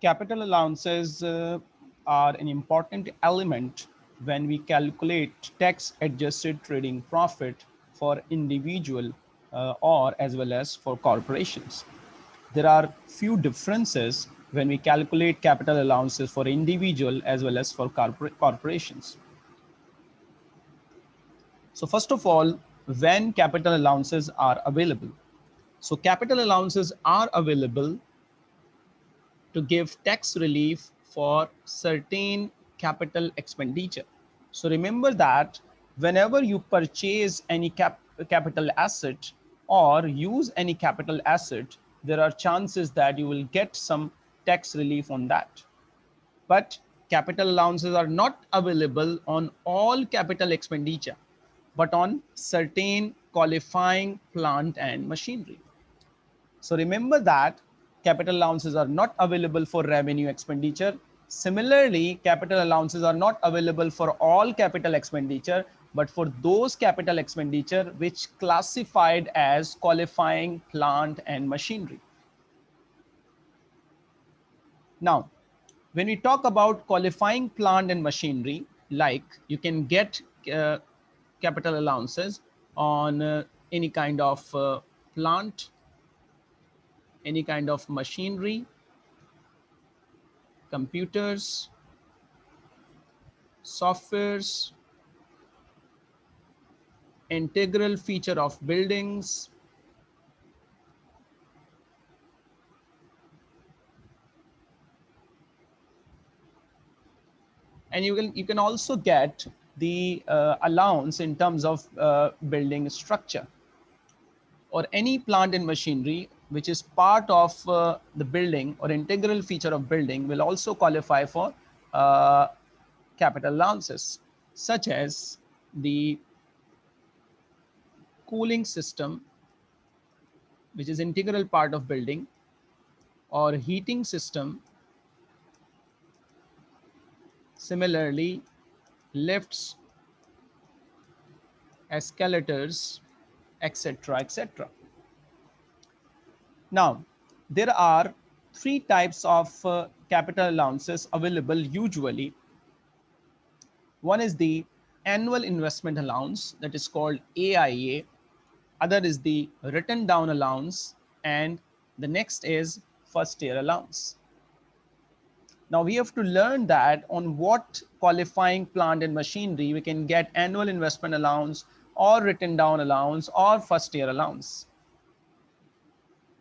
capital allowances uh, are an important element when we calculate tax adjusted trading profit for individual uh, or as well as for corporations. There are few differences when we calculate capital allowances for individual as well as for corporations. So first of all, when capital allowances are available. So capital allowances are available to give tax relief for certain capital expenditure. So remember that whenever you purchase any cap capital asset or use any capital asset, there are chances that you will get some tax relief on that. But capital allowances are not available on all capital expenditure, but on certain qualifying plant and machinery. So remember that capital allowances are not available for revenue expenditure. Similarly, capital allowances are not available for all capital expenditure, but for those capital expenditure which classified as qualifying plant and machinery. Now, when we talk about qualifying plant and machinery, like you can get uh, capital allowances on uh, any kind of uh, plant any kind of machinery, computers, softwares, integral feature of buildings, and you can you can also get the uh, allowance in terms of uh, building structure. Or any plant and machinery which is part of uh, the building or integral feature of building will also qualify for uh, capital allowances, such as the cooling system, which is integral part of building, or heating system. Similarly, lifts, escalators, etc., etc. Now, there are three types of uh, capital allowances available usually. One is the annual investment allowance that is called AIA. Other is the written down allowance and the next is first year allowance. Now we have to learn that on what qualifying plant and machinery we can get annual investment allowance or written down allowance or first year allowance.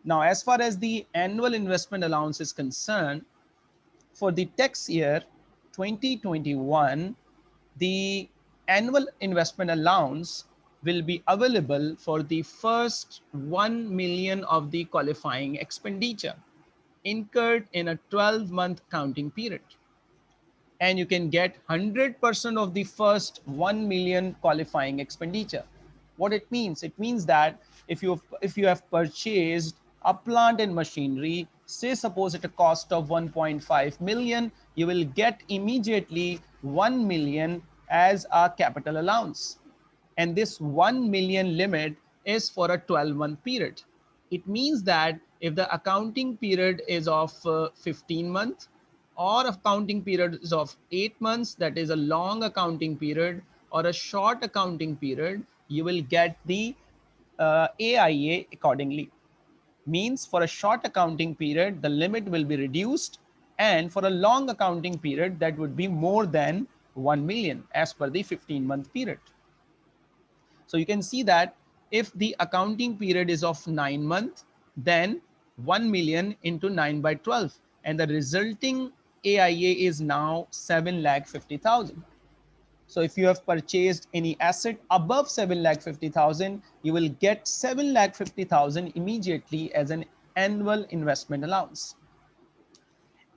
Now, as far as the annual investment allowance is concerned, for the tax year 2021, the annual investment allowance will be available for the first 1 million of the qualifying expenditure incurred in a 12 month counting period. And you can get 100% of the first 1 million qualifying expenditure. What it means? It means that if you, if you have purchased a plant and machinery, say suppose at a cost of 1.5 million, you will get immediately 1 million as a capital allowance. And this 1 million limit is for a 12 month period. It means that if the accounting period is of uh, 15 months or accounting period is of eight months, that is a long accounting period or a short accounting period, you will get the uh, AIA accordingly means for a short accounting period, the limit will be reduced. And for a long accounting period, that would be more than 1 million as per the 15 month period. So you can see that if the accounting period is of nine months, then 1 million into 9 by 12 and the resulting AIA is now 7 lakh 50,000. So if you have purchased any asset above 7 lakh 50,000, you will get 7 lakh 50,000 immediately as an annual investment allowance.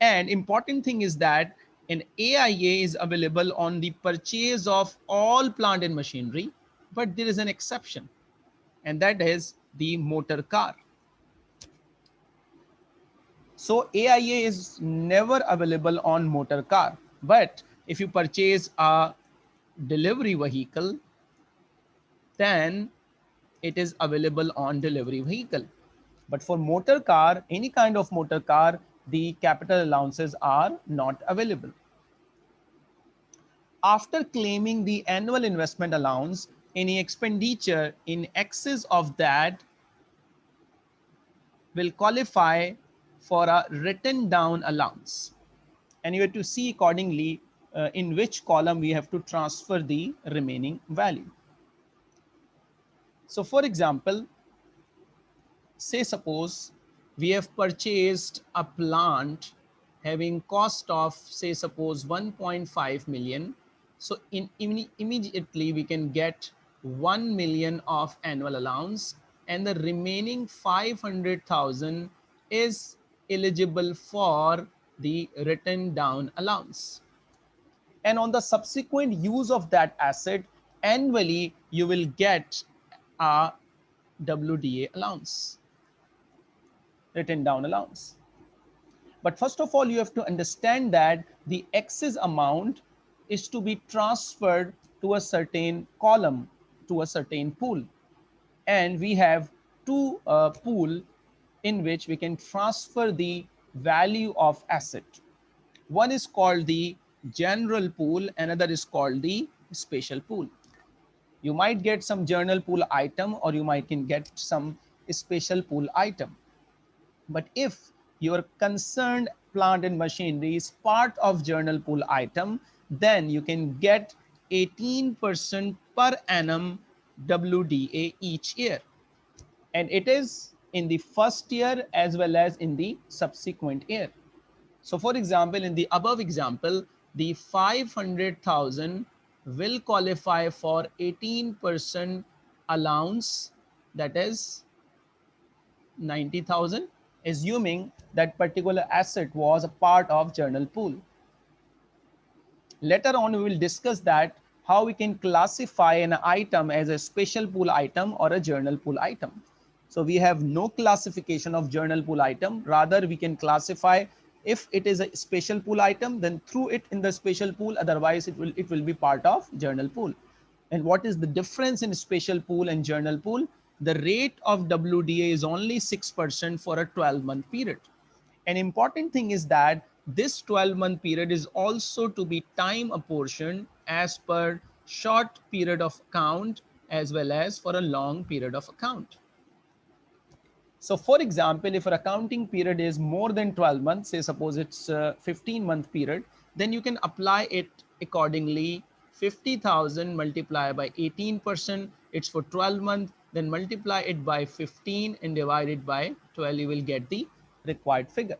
And important thing is that an AIA is available on the purchase of all plant and machinery, but there is an exception, and that is the motor car. So AIA is never available on motor car, but if you purchase a delivery vehicle, then it is available on delivery vehicle. But for motor car, any kind of motor car, the capital allowances are not available. After claiming the annual investment allowance, any expenditure in excess of that will qualify for a written down allowance. And you have to see accordingly uh, in which column we have to transfer the remaining value. So for example, say suppose we have purchased a plant having cost of say suppose 1.5 million. So in, in immediately we can get 1 million of annual allowance and the remaining 500,000 is eligible for the written down allowance. And on the subsequent use of that asset, annually you will get a WDA allowance, written down allowance. But first of all, you have to understand that the excess amount is to be transferred to a certain column, to a certain pool. And we have two uh, pool in which we can transfer the value of asset. One is called the general pool, another is called the special pool. You might get some general pool item or you might can get some special pool item. But if your concerned plant and machinery is part of general pool item, then you can get 18% per annum WDA each year. And it is in the first year as well as in the subsequent year. So for example, in the above example, the 500,000 will qualify for 18% allowance that is 90,000 assuming that particular asset was a part of general pool. Later on we will discuss that how we can classify an item as a special pool item or a general pool item. So we have no classification of general pool item. Rather, we can classify if it is a special pool item, then through it in the special pool, otherwise it will, it will be part of general pool. And what is the difference in special pool and general pool? The rate of WDA is only 6% for a 12 month period. An important thing is that this 12 month period is also to be time apportioned as per short period of account as well as for a long period of account. So for example, if an accounting period is more than 12 months, say suppose it's a 15 month period, then you can apply it accordingly. 50,000 multiplied by 18%, it's for 12 months, then multiply it by 15 and divide it by 12, you will get the required figure.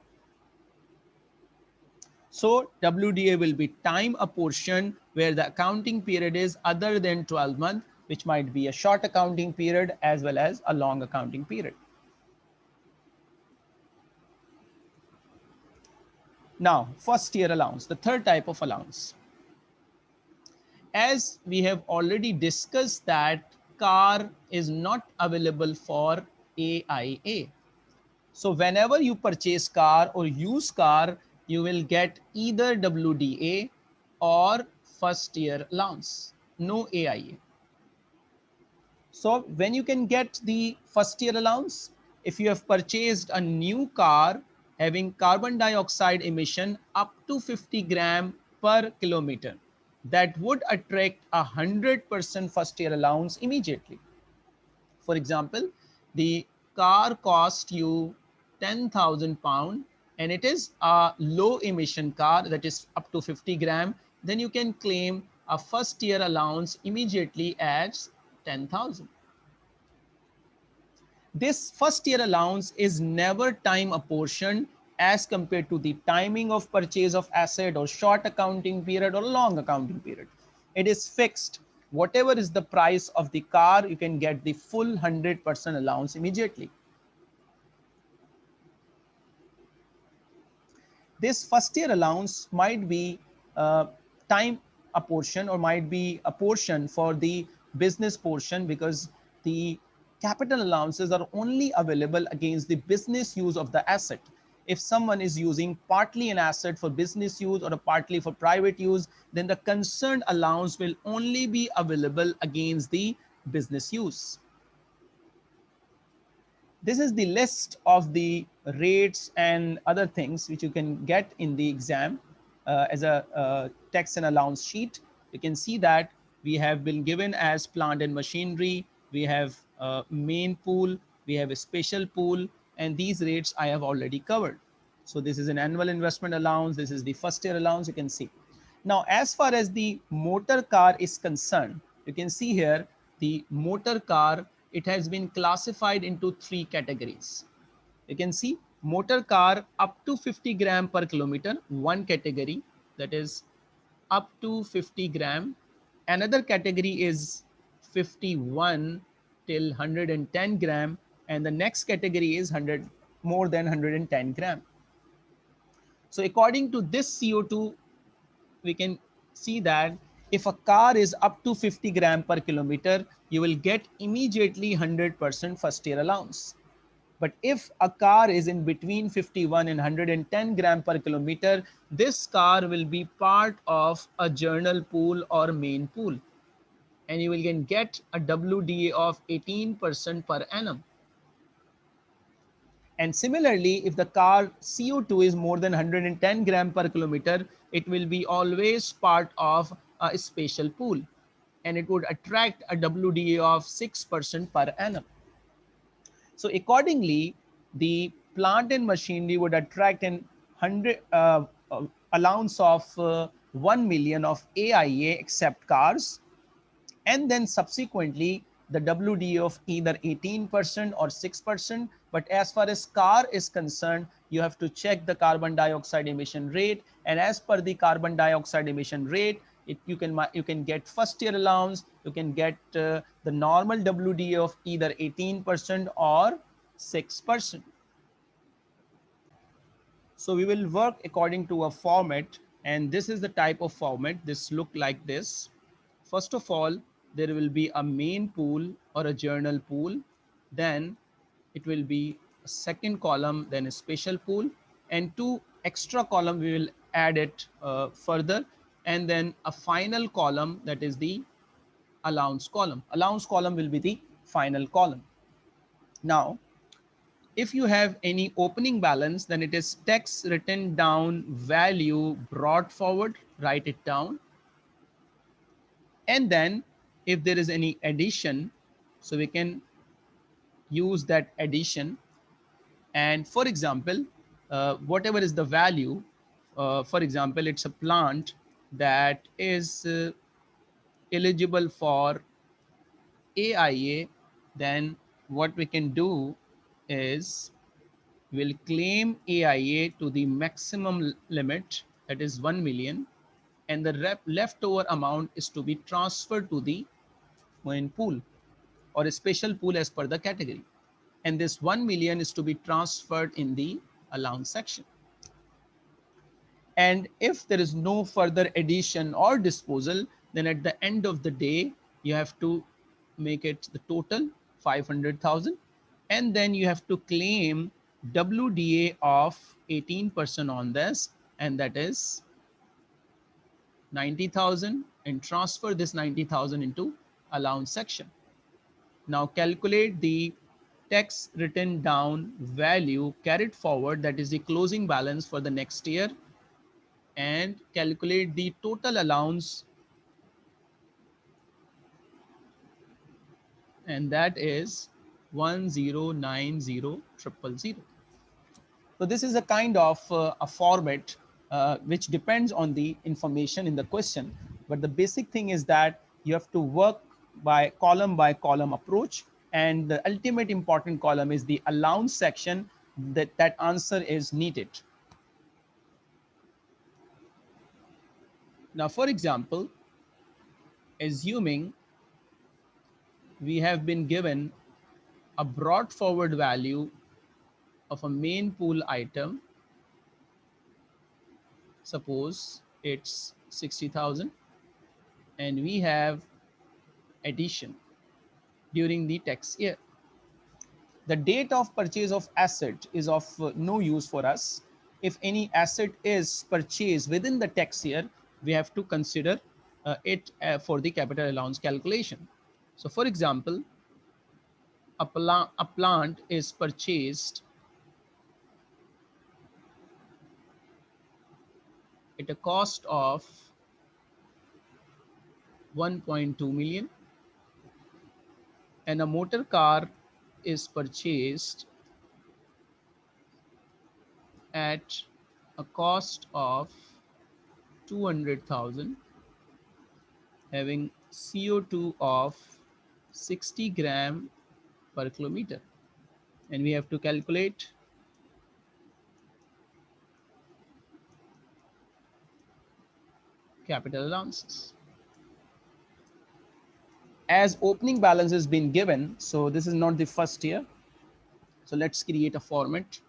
So WDA will be time apportioned where the accounting period is other than 12 months, which might be a short accounting period as well as a long accounting period. Now, first year allowance, the third type of allowance. As we have already discussed that car is not available for AIA. So whenever you purchase car or use car, you will get either WDA or first year allowance, no AIA. So when you can get the first year allowance, if you have purchased a new car having carbon dioxide emission up to 50 gram per kilometer that would attract a 100% first year allowance immediately. For example, the car cost you 10,000 pound and it is a low emission car that is up to 50 gram, then you can claim a first year allowance immediately as 10,000. This first year allowance is never time apportioned as compared to the timing of purchase of asset or short accounting period or long accounting period. It is fixed. Whatever is the price of the car, you can get the full 100% allowance immediately. This first year allowance might be uh, time apportion or might be a portion for the business portion because the capital allowances are only available against the business use of the asset. If someone is using partly an asset for business use or partly for private use, then the concerned allowance will only be available against the business use. this is the list of the rates and other things which you can get in the exam uh, as a uh, tax and allowance sheet. You can see that we have been given as plant and machinery. We have a main pool, we have a special pool, and these rates I have already covered. So this is an annual investment allowance. This is the first year allowance you can see. Now, as far as the motor car is concerned, you can see here the motor car, it has been classified into three categories. You can see motor car up to 50 gram per kilometer, one category that is up to 50 gram. Another category is 51 till 110 gram. And the next category is 100 more than 110 gram. So according to this CO2, we can see that if a car is up to 50 gram per kilometer, you will get immediately 100% first year allowance. But if a car is in between 51 and 110 gram per kilometer, this car will be part of a general pool or main pool. And you will get a WDA of 18% per annum. And similarly, if the car CO2 is more than 110 gram per kilometer, it will be always part of a special pool and it would attract a WDA of 6% per annum. So accordingly, the plant and machinery would attract an 100 uh, uh, allowance of uh, 1 million of AIA except cars. And then subsequently, the WDA of either 18% or 6%. But as far as car is concerned, you have to check the carbon dioxide emission rate. And as per the carbon dioxide emission rate, it, you can you can get first year allowance, you can get uh, the normal WDA of either 18% or 6%. So we will work according to a format and this is the type of format. This look like this. First of all, there will be a main pool or a general pool. Then it will be a second column, then a special pool and two extra column we will add it uh, further and then a final column that is the allowance column. Allowance column will be the final column. Now, if you have any opening balance, then it is tax written down value brought forward, write it down. And then if there is any addition, so we can use that addition. And for example, uh, whatever is the value, uh, for example, it's a plant that is uh, eligible for AIA, then what we can do is we'll claim AIA to the maximum limit that is 1 million and the leftover amount is to be transferred to the main pool or a special pool as per the category. And this 1 million is to be transferred in the allowance section. And if there is no further addition or disposal, then at the end of the day, you have to make it the total 500,000. And then you have to claim WDA of 18% on this. And that is 90,000 and transfer this 90,000 into allowance section. Now calculate the tax written down value carried forward. That is the closing balance for the next year and calculate the total allowance and that is 1090000. So this is a kind of uh, a format uh, which depends on the information in the question. But the basic thing is that you have to work by column by column approach. And the ultimate important column is the allowance section that that answer is needed. Now, for example, assuming we have been given a brought forward value of a main pool item, suppose it's 60,000 and we have addition during the tax year. The date of purchase of asset is of no use for us. If any asset is purchased within the tax year, we have to consider uh, it uh, for the capital allowance calculation. So for example, a, a plant is purchased at a cost of 1.2 million and a motor car is purchased at a cost of 200,000 having CO2 of 60 gram per kilometer. And we have to calculate capital allowances as opening balance has been given so this is not the first year so let's create a format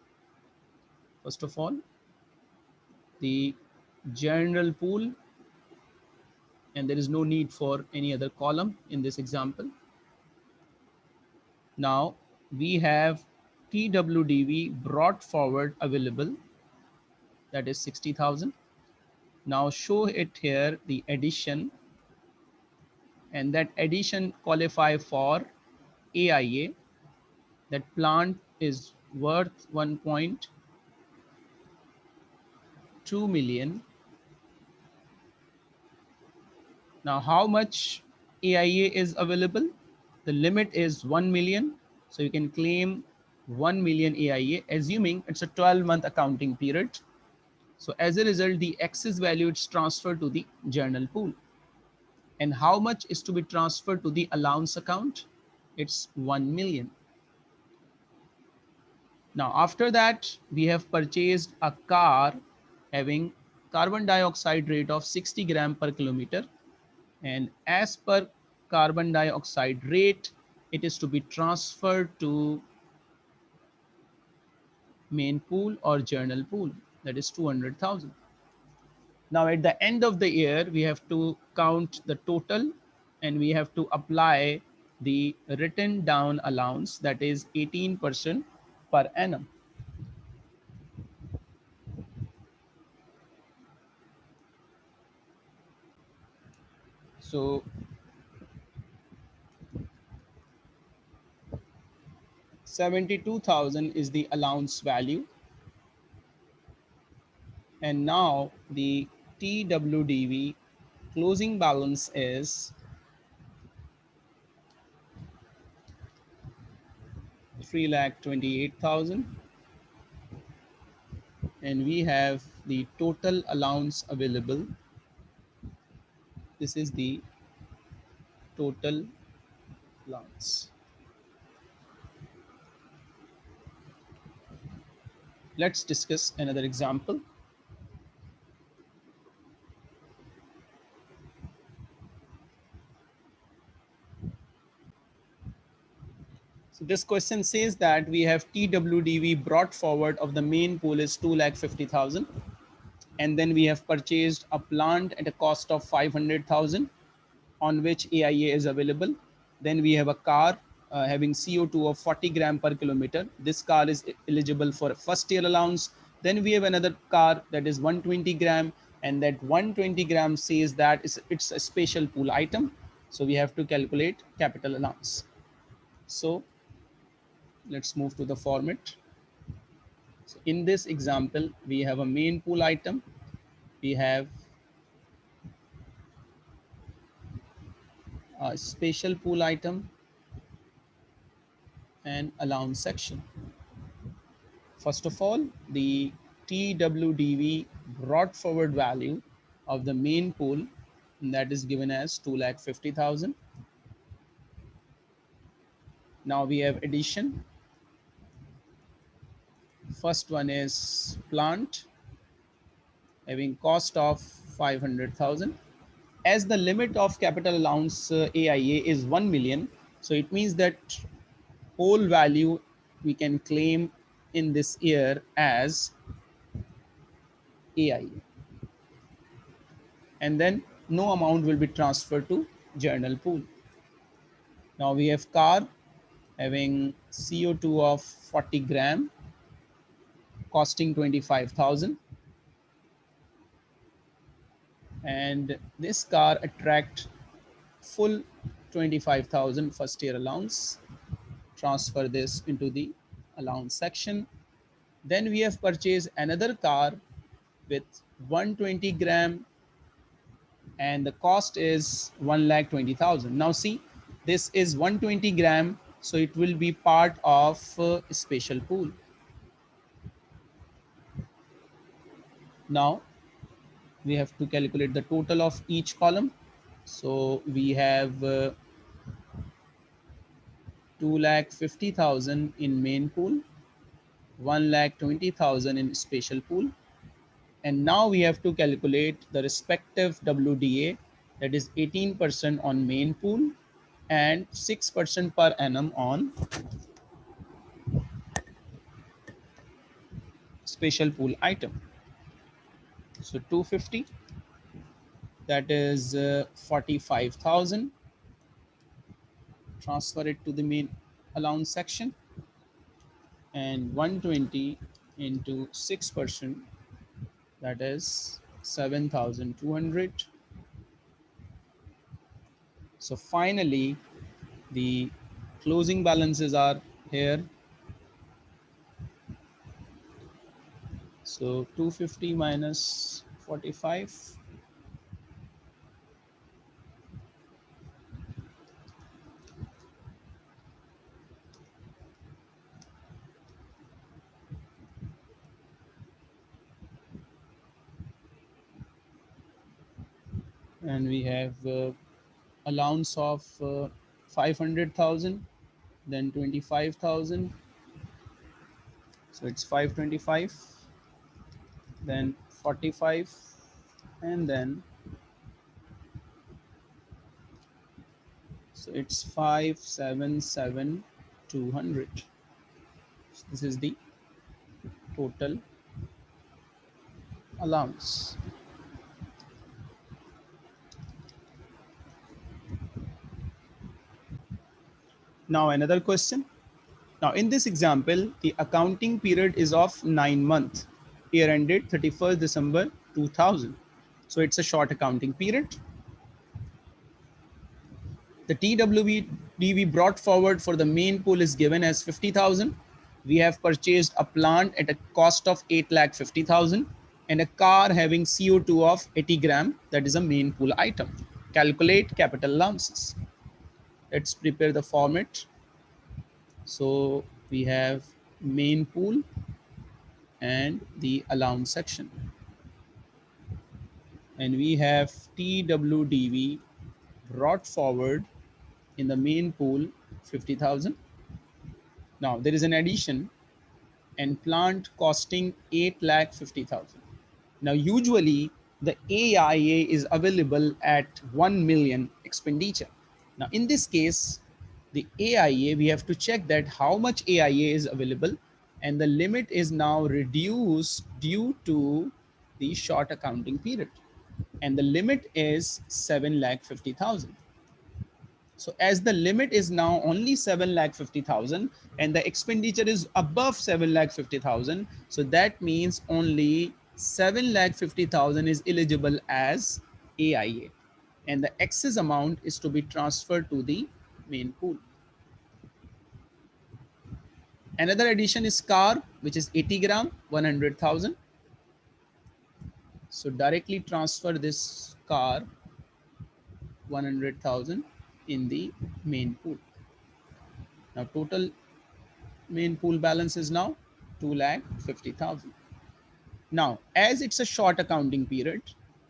first of all the general pool and there is no need for any other column in this example. Now we have TWDV brought forward available that is 60,000. Now show it here the addition and that addition qualify for AIA that plant is worth 1.2 million Now, how much AIA is available? The limit is 1 million. So you can claim 1 million AIA, assuming it's a 12 month accounting period. So as a result, the excess value is transferred to the general pool. And how much is to be transferred to the allowance account? It's 1 million. Now, after that, we have purchased a car having carbon dioxide rate of 60 gram per kilometer and as per carbon dioxide rate it is to be transferred to main pool or general pool that is 200,000 now at the end of the year we have to count the total and we have to apply the written down allowance that is 18% per annum. So Seventy-two thousand is the allowance value, and now the TWDV closing balance is three lakh twenty-eight thousand, and we have the total allowance available this is the total allowance. Let's discuss another example. So this question says that we have TWDV brought forward of the main pool is 2,50,000 and then we have purchased a plant at a cost of 500,000 on which AIA is available. Then we have a car uh, having CO2 of 40 gram per kilometer. This car is eligible for first year allowance. Then we have another car that is 120 gram and that 120 gram says that it's a special pool item. So we have to calculate capital allowance. So let's move to the format. So in this example, we have a main pool item. We have a special pool item and allowance section. First of all, the TWDV brought forward value of the main pool that is given as 2,50,000. Now we have addition First one is plant having cost of 500,000. As the limit of capital allowance uh, AIA is 1 million, so it means that whole value we can claim in this year as AIA. And then no amount will be transferred to general pool. Now we have car having CO2 of 40 gram costing 25,000 and this car attract full 25,000 first year allowance transfer this into the allowance section. Then we have purchased another car with 120 gram and the cost is 1 lakh 20,000. Now see, this is 120 gram, so it will be part of uh, special pool. Now we have to calculate the total of each column. So we have uh, 2 lakh 50,000 in main pool, 1 lakh 20,000 in special pool. And now we have to calculate the respective WDA that is 18% on main pool and 6% per annum on special pool item. So 250, that is uh, 45,000. Transfer it to the main allowance section and 120 into 6%, that is 7,200. So finally, the closing balances are here So 250 minus 45. And we have uh, allowance of uh, 500,000, then 25,000. So it's 525 then 45 and then so it's 577 200 so this is the total allowance. Now another question. Now in this example the accounting period is of nine months year ended 31st December 2000. So it's a short accounting period. The TWD brought forward for the main pool is given as 50,000. We have purchased a plant at a cost of 8 lakh 50,000 and a car having CO2 of 80 gram. That is a main pool item. Calculate capital allowances. Let's prepare the format. So we have main pool and the allowance section. And we have TWDV brought forward in the main pool 50,000. Now there is an addition and plant costing 8 lakh 50,000. Now usually the AIA is available at 1 million expenditure. Now in this case, the AIA, we have to check that how much AIA is available and the limit is now reduced due to the short accounting period and the limit is 7 lakh 50,000. So as the limit is now only 7 lakh 50,000 and the expenditure is above 7 lakh 50,000. So that means only 7 lakh 50,000 is eligible as AIA and the excess amount is to be transferred to the main pool. Another addition is car, which is 80 gram, 100,000. So directly transfer this car 100,000 in the main pool. Now total main pool balance is now 2 lakh 50,000. Now, as it's a short accounting period,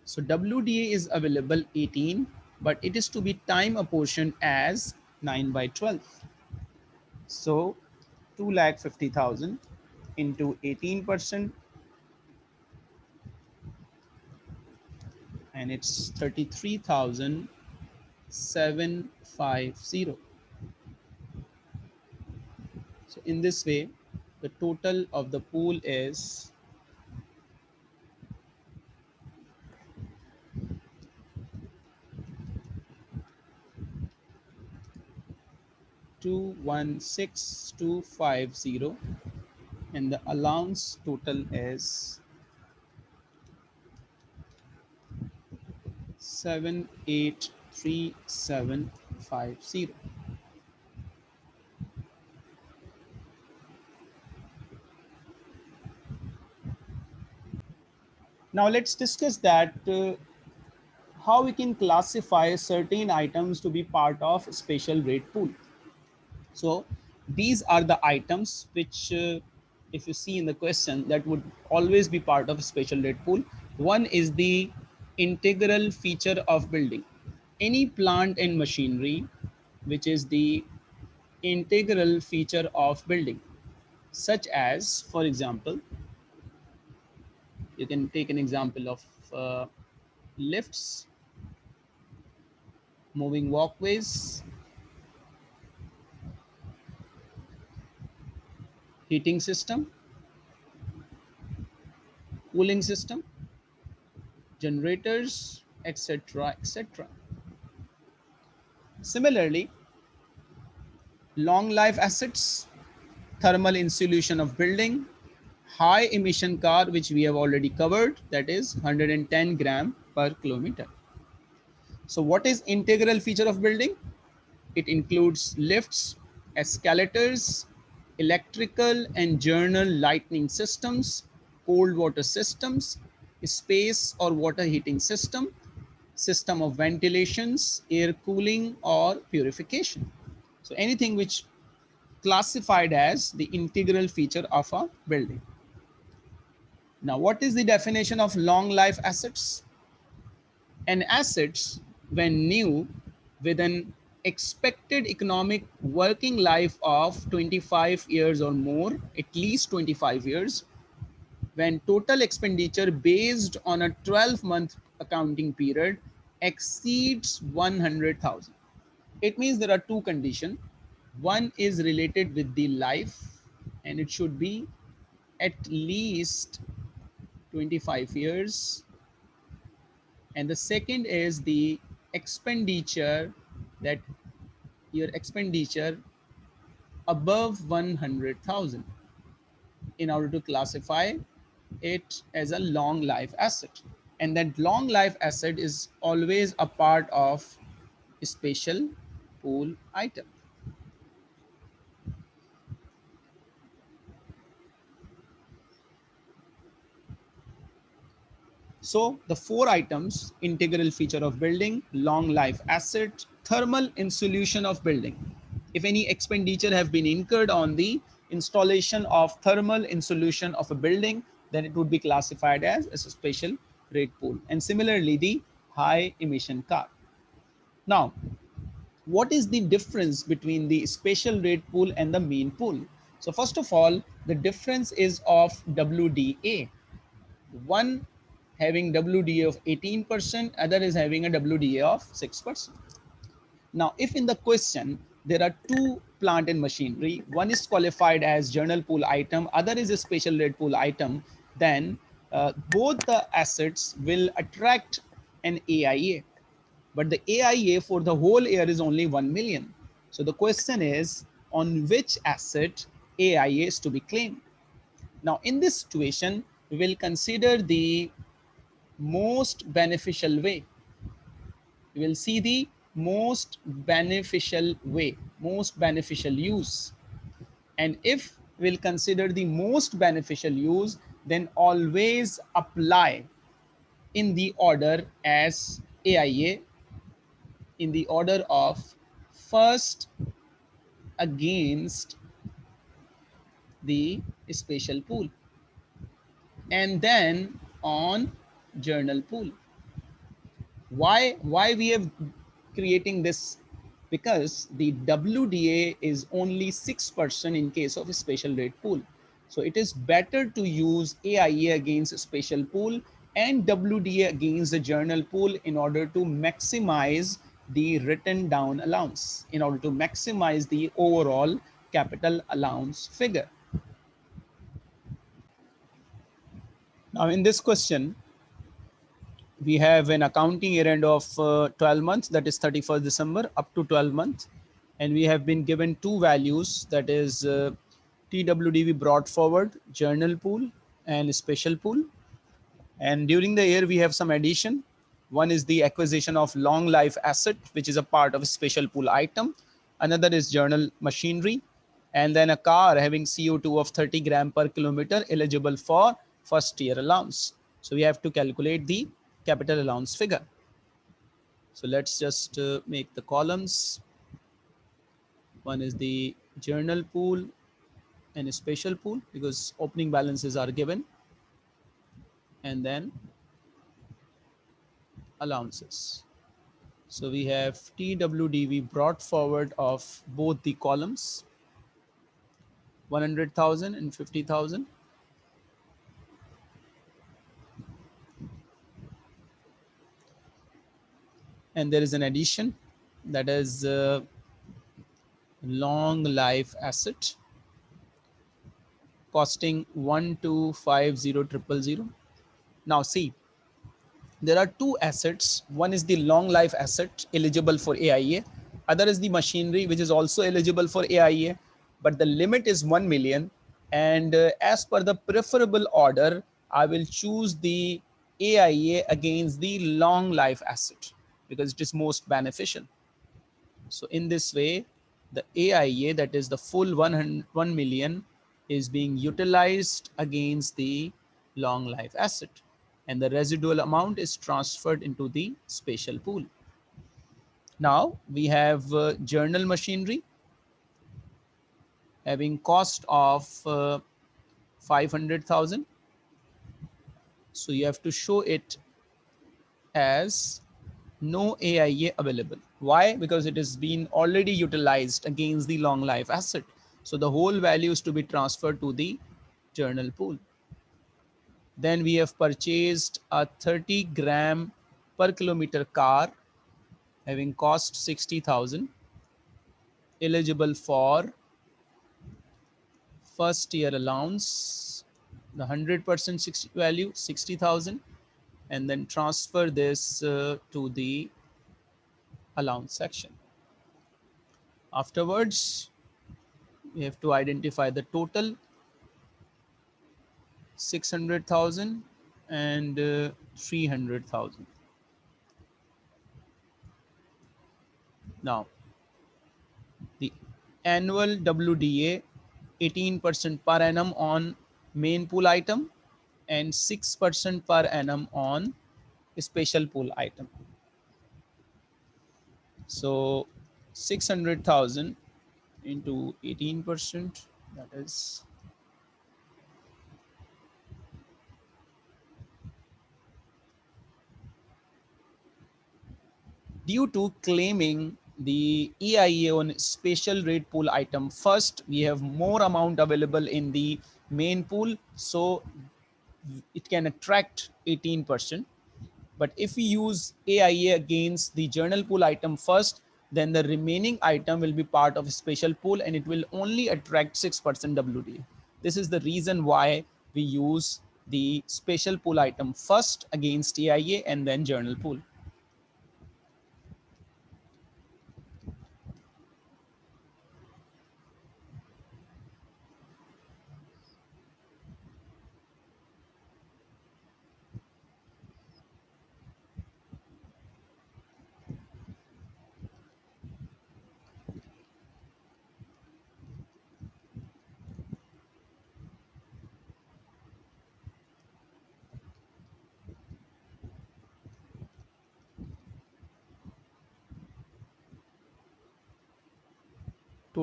so WDA is available 18, but it is to be time apportioned as 9 by 12. So 2 lakh 50,000 into 18% and it's 33,750. So in this way, the total of the pool is 216250 and the allowance total is 783750 now let's discuss that uh, how we can classify certain items to be part of special rate pool. So these are the items which uh, if you see in the question that would always be part of a special rate pool. One is the integral feature of building. Any plant and machinery, which is the integral feature of building, such as, for example, you can take an example of uh, lifts, moving walkways, heating system, cooling system, generators, etc., etc. Similarly, long life assets, thermal insulation of building, high emission car, which we have already covered, that is 110 gram per kilometer. So what is integral feature of building? It includes lifts, escalators, electrical and journal lighting systems, cold water systems, space or water heating system, system of ventilations, air cooling or purification. So anything which classified as the integral feature of a building. Now, what is the definition of long life assets? An assets when new with an expected economic working life of 25 years or more, at least 25 years, when total expenditure based on a 12 month accounting period exceeds 100,000. It means there are two conditions. One is related with the life and it should be at least 25 years. And the second is the expenditure that your expenditure above 100,000 in order to classify it as a long life asset. And that long life asset is always a part of a special pool item. So the four items, integral feature of building, long life asset, thermal insulation of building. If any expenditure have been incurred on the installation of thermal insulation of a building, then it would be classified as, as a special rate pool. And similarly, the high emission car. Now, what is the difference between the special rate pool and the mean pool? So first of all, the difference is of WDA. One having WDA of 18%, other is having a WDA of 6%. Now, if in the question, there are two plant and machinery, one is qualified as general pool item, other is a special rate pool item, then uh, both the assets will attract an AIA. But the AIA for the whole year is only 1 million. So the question is on which asset AIA is to be claimed. Now in this situation, we will consider the most beneficial way. We will see the most beneficial way, most beneficial use. And if we'll consider the most beneficial use, then always apply in the order as AIA in the order of first against the special pool and then on general pool. Why, why we have creating this? Because the WDA is only 6% in case of a special rate pool. So it is better to use AIA against special pool and WDA against the general pool in order to maximize the written down allowance, in order to maximize the overall capital allowance figure. Now in this question, we have an accounting year end of uh, 12 months, that is 31st December up to 12 months. And we have been given two values, that is uh, TWDV brought forward, general pool and special pool. And during the year, we have some addition. One is the acquisition of long life asset, which is a part of a special pool item. Another is journal machinery. And then a car having CO2 of 30 gram per kilometer eligible for first year allowance. So we have to calculate the capital allowance figure. So let's just uh, make the columns. One is the general pool and a special pool because opening balances are given. And then allowances. So we have TWDV brought forward of both the columns, 100,000 and 50,000. And there is an addition that is uh, long life asset costing 1250000. Now see, there are two assets. One is the long life asset eligible for AIA. Other is the machinery, which is also eligible for AIA, but the limit is 1 million. And uh, as per the preferable order, I will choose the AIA against the long life asset because it is most beneficial. So in this way, the AIA, that is the full 100, 1 million is being utilized against the long life asset and the residual amount is transferred into the special pool. Now we have uh, general machinery having cost of uh, 500,000. So you have to show it as no AIA available. Why? Because it has been already utilized against the long life asset. So the whole value is to be transferred to the general pool. Then we have purchased a 30 gram per kilometer car having cost 60,000 eligible for first year allowance the 100% value 60,000 and then transfer this uh, to the allowance section afterwards we have to identify the total 600,000 and uh, 300,000. Now, the annual WDA 18% per annum on main pool item and 6% per annum on special pool item. So 600,000 into 18% that is due to claiming the EIA on special rate pool item first, we have more amount available in the main pool. So it can attract 18%. But if we use AIA against the general pool item first, then the remaining item will be part of a special pool and it will only attract 6% WD. This is the reason why we use the special pool item first against AIA and then general pool.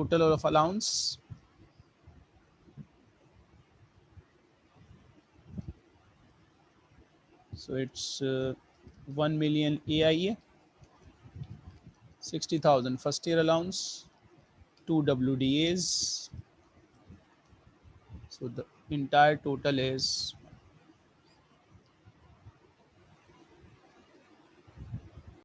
Total of allowance? So it's uh, 1 million AIA 60,000 first year allowance two WDAs so the entire total is